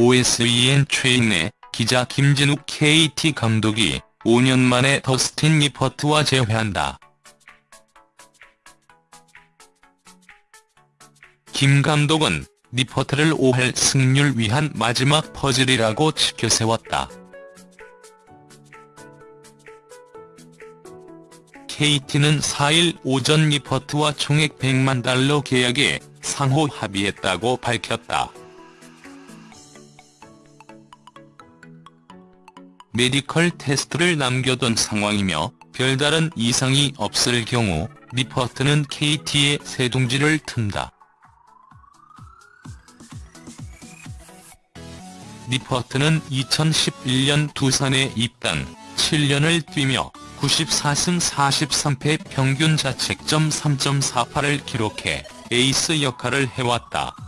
OSEN 최익래 기자 김진욱 KT 감독이 5년 만에 더스틴 니퍼트와 재회한다. 김 감독은 니퍼트를 5할 승률 위한 마지막 퍼즐이라고 치켜세웠다. KT는 4일 오전 니퍼트와 총액 100만 달러 계약에 상호 합의했다고 밝혔다. 메디컬 테스트를 남겨둔 상황이며 별다른 이상이 없을 경우 니퍼트는 KT의 새둥지를 튼다. 니퍼트는 2011년 두산에 입단, 7년을 뛰며 94승 43패 평균 자책점 3.48을 기록해 에이스 역할을 해왔다.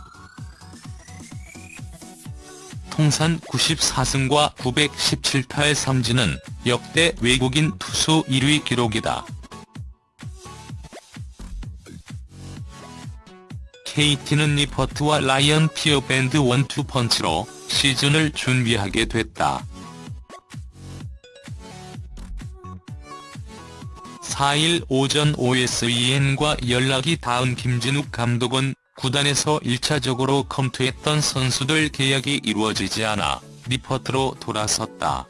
통산 94승과 917타의 삼진은 역대 외국인 투수 1위 기록이다. KT는 리퍼트와 라이언 피어밴드 원투펀치로 시즌을 준비하게 됐다. 4일 오전 OSEN과 연락이 닿은 김진욱 감독은 구단에서 1차적으로 검토했던 선수들 계약이 이루어지지 않아 리퍼트로 돌아섰다.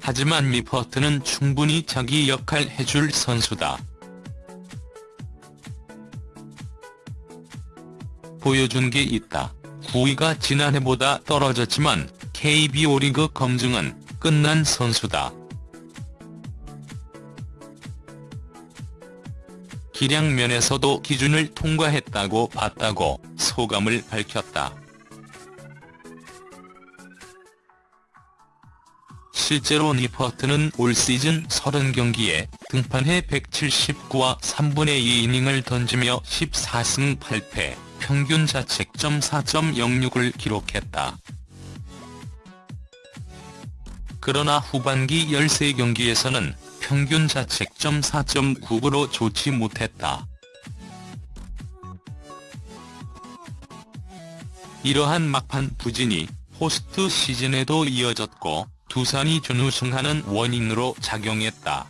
하지만 리퍼트는 충분히 자기 역할 해줄 선수다. 보여준 게 있다. 9위가 지난해보다 떨어졌지만 KBO 리그 검증은 끝난 선수다. 기량 면에서도 기준을 통과했다고 봤다고 소감을 밝혔다. 실제로 니퍼트는 올 시즌 30경기에 등판해 179와 3분의 2이닝을 던지며 14승 8패, 평균 자책점 4.06을 기록했다. 그러나 후반기 13경기에서는 평균 자책점 4.99로 좋지 못했다. 이러한 막판 부진이 포스트 시즌에도 이어졌고 두산이 준우승하는 원인으로 작용했다.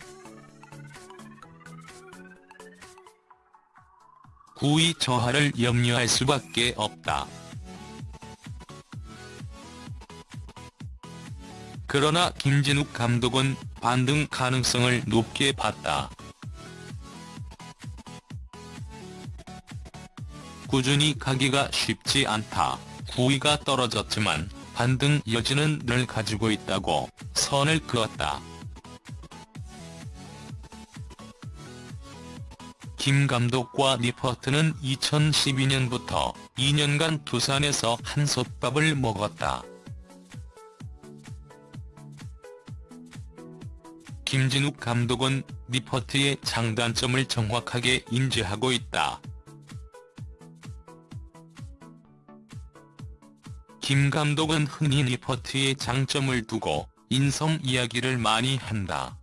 9위 저하를 염려할 수밖에 없다. 그러나 김진욱 감독은 반등 가능성을 높게 봤다. 꾸준히 가기가 쉽지 않다. 9위가 떨어졌지만 반등 여지는 늘 가지고 있다고 선을 그었다. 김 감독과 리퍼트는 2012년부터 2년간 두산에서 한솥밥을 먹었다. 김진욱 감독은 리퍼트의 장단점을 정확하게 인지하고 있다. 김 감독은 흔히 니퍼트의 장점을 두고 인성 이야기를 많이 한다.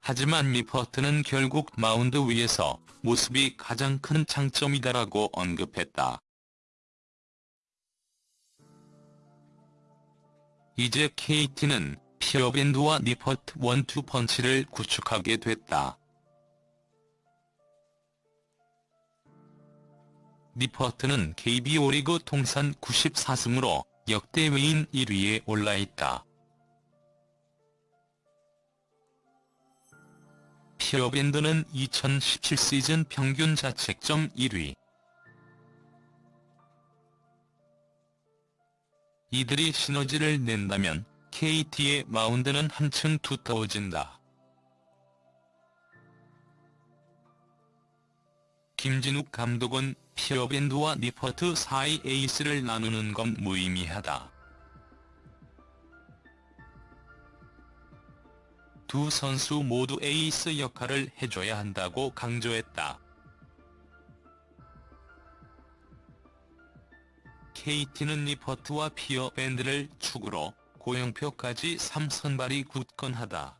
하지만 니퍼트는 결국 마운드 위에서 모습이 가장 큰 장점이다라고 언급했다. 이제 KT는 피어밴드와 니퍼트 원투펀치를 구축하게 됐다. 리퍼트는 KBO 리그 통산 94승으로 역대 외인 1위에 올라있다. 피어밴드는 2017 시즌 평균 자책점 1위. 이들이 시너지를 낸다면 KT의 마운드는 한층 두터워진다. 김진욱 감독은 피어밴드와 니퍼트 사이 에이스를 나누는 건 무의미하다. 두 선수 모두 에이스 역할을 해줘야 한다고 강조했다. KT는 니퍼트와 피어 밴드를 축으로 고영표까지 3선발이 굳건하다.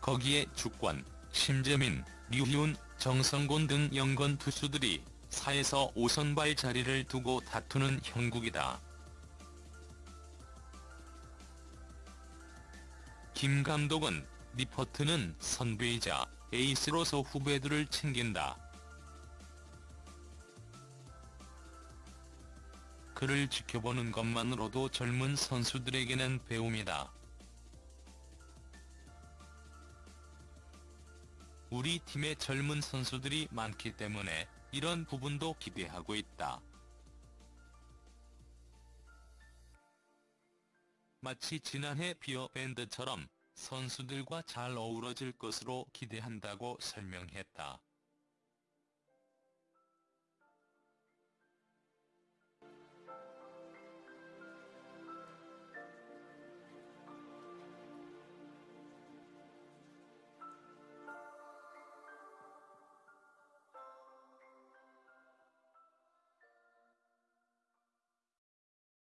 거기에 주권, 심재민, 류희운, 정성곤 등 연건 투수들이 4에서 5선발 자리를 두고 다투는 형국이다. 김 감독은 리퍼트는 선배이자 에이스로서 후배들을 챙긴다. 그를 지켜보는 것만으로도 젊은 선수들에게는 배움이다. 우리 팀에 젊은 선수들이 많기 때문에 이런 부분도 기대하고 있다. 마치 지난해 비어밴드처럼 선수들과 잘 어우러질 것으로 기대한다고 설명했다.